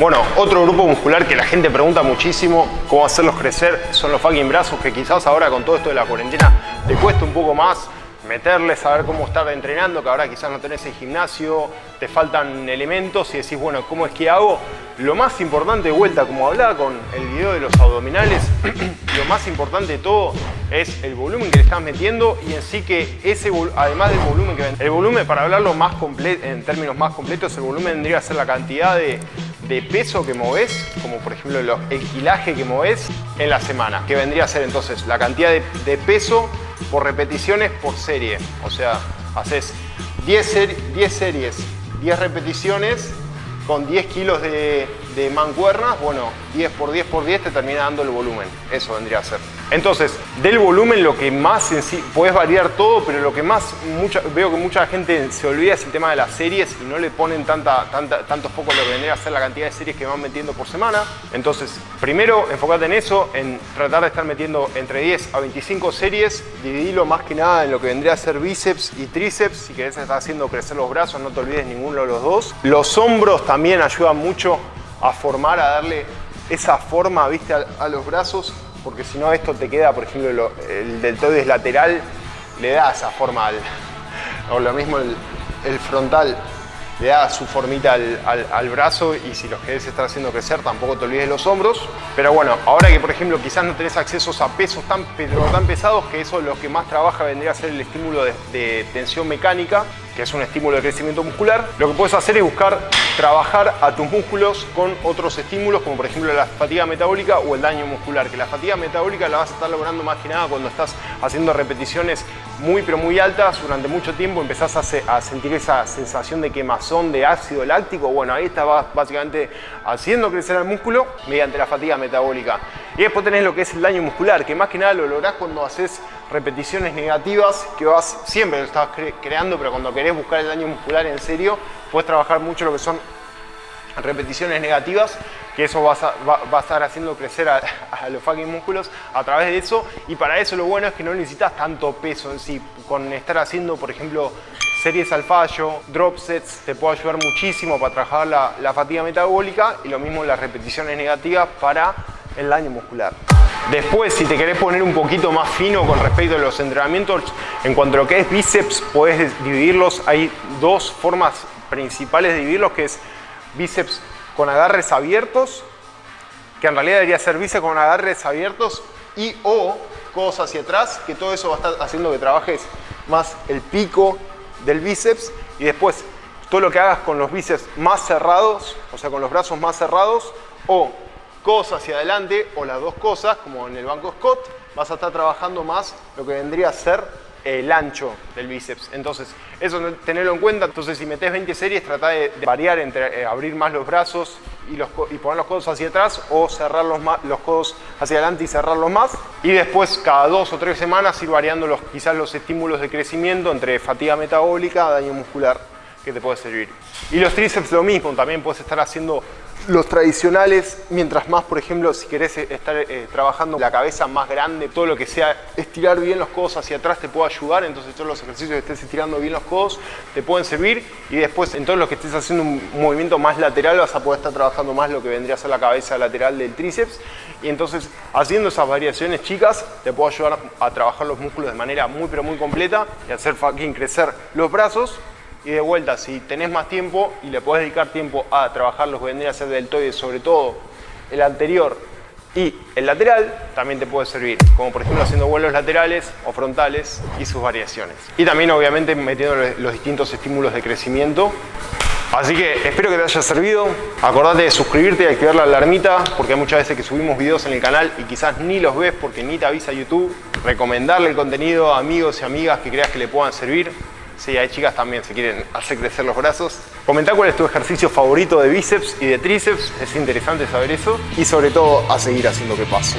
Bueno, otro grupo muscular que la gente pregunta muchísimo cómo hacerlos crecer son los fucking brazos, que quizás ahora con todo esto de la cuarentena te cuesta un poco más meterles, saber cómo estar entrenando, que ahora quizás no tenés el gimnasio, te faltan elementos y decís, bueno, ¿cómo es que hago? Lo más importante de vuelta, como hablaba con el video de los abdominales, lo más importante de todo es el volumen que le estás metiendo y en sí que ese, además del volumen que el volumen para hablarlo más en términos más completos, el volumen tendría que ser la cantidad de, peso que moves, como por ejemplo el kilaje que moves en la semana, que vendría a ser entonces la cantidad de peso por repeticiones por serie. O sea, haces 10, 10 series, 10 repeticiones con 10 kilos de, de mancuernas, bueno, 10 por 10 por 10 te termina dando el volumen. Eso vendría a ser. Entonces, del volumen lo que más en sí, puedes variar todo, pero lo que más veo que mucha gente se olvida es el tema de las series y no le ponen tanta, tanta, tanto lo que vendría a ser la cantidad de series que van metiendo por semana. Entonces, primero enfócate en eso, en tratar de estar metiendo entre 10 a 25 series, dividilo más que nada en lo que vendría a ser bíceps y tríceps. Si querés estar haciendo crecer los brazos, no te olvides ninguno de los dos. Los hombros también ayudan mucho a formar, a darle esa forma ¿viste? A, los brazos, porque si no esto te queda, por ejemplo, el deltoides lateral le da esa forma al, o lo mismo el, frontal le da su formita al, brazo y si los querés estar haciendo crecer tampoco te olvides los hombros. Pero bueno, ahora que por ejemplo quizás no tenés accesos a pesos tan, tan pesados que eso lo que más trabaja vendría a ser el estímulo de tensión mecánica que es un estímulo de crecimiento muscular, lo que puedes hacer es buscar trabajar a tus músculos con otros estímulos, como por ejemplo la fatiga metabólica o el daño muscular, que la fatiga metabólica la vas a estar logrando más que nada cuando estás haciendo repeticiones muy pero muy altas durante mucho tiempo, empezás a, sentir esa sensación de quemazón de ácido láctico, bueno, ahí estás básicamente haciendo crecer el músculo mediante la fatiga metabólica. Y después tenés lo que es el daño muscular, que más que nada lo lográs cuando haces repeticiones negativas que vas, siempre lo estás creando, pero cuando querés buscar el daño muscular en serio, puedes trabajar mucho lo que son repeticiones negativas, que eso va a, estar haciendo crecer a, los fucking músculos a través de eso. Y para eso lo bueno es que no necesitas tanto peso en sí. Con estar haciendo, por ejemplo, series al fallo, drop sets, te puede ayudar muchísimo para trabajar la, la fatiga metabólica y lo mismo las repeticiones negativas para el daño muscular. Después, si te querés poner un poquito más fino con respecto a los entrenamientos, en cuanto a lo que es bíceps, puedes dividirlos. Hay dos formas principales de dividirlos, que es bíceps con agarres abiertos, que en realidad debería ser bíceps con agarres abiertos, y o codos hacia atrás, que todo eso va a estar haciendo que trabajes más el pico del bíceps, y después todo lo que hagas con los bíceps más cerrados, o sea, con los brazos más cerrados, o codos hacia adelante o las dos cosas, como en el banco Scott, vas a estar trabajando más lo que vendría a ser el ancho del bíceps. Entonces, eso tenerlo en cuenta. Entonces, si metes 20 series, trata de, variar entre eh, abrir más los brazos y, poner los codos hacia atrás o cerrar los, los codos hacia adelante y cerrarlos más. Y después, cada dos o tres semanas, ir variando los, quizás los estímulos de crecimiento entre fatiga metabólica, daño muscular que te puede servir. Y los tríceps lo mismo, también puedes estar haciendo los tradicionales, mientras más, por ejemplo, si querés eh, estar eh, trabajando la cabeza más grande, todo lo que sea estirar bien los codos hacia atrás te puede ayudar, entonces todos los ejercicios que estés estirando bien los codos te pueden servir y después en todos los que estés haciendo un movimiento más lateral vas a poder estar trabajando más lo que vendría a ser la cabeza lateral del tríceps y entonces haciendo esas variaciones chicas te puede ayudar a trabajar los músculos de manera muy pero muy completa y hacer fucking crecer los brazos y de vuelta, si tenés más tiempo y le podés dedicar tiempo a trabajar los que vendría a ser deltoides, sobre todo el anterior y el lateral, también te puede servir. Como por ejemplo haciendo vuelos laterales o frontales y sus variaciones. Y también obviamente metiendo los distintos estímulos de crecimiento. Así que espero que te haya servido. Acordate de suscribirte y activar la alarmita porque hay muchas veces que subimos videos en el canal y quizás ni los ves porque ni te avisa YouTube. Recomendarle el contenido a amigos y amigas que creas que le puedan servir. Sí, hay chicas también si quieren hacer crecer los brazos. Comenta cuál es tu ejercicio favorito de bíceps y de tríceps, es interesante saber eso. Y sobre todo a seguir haciendo que pase.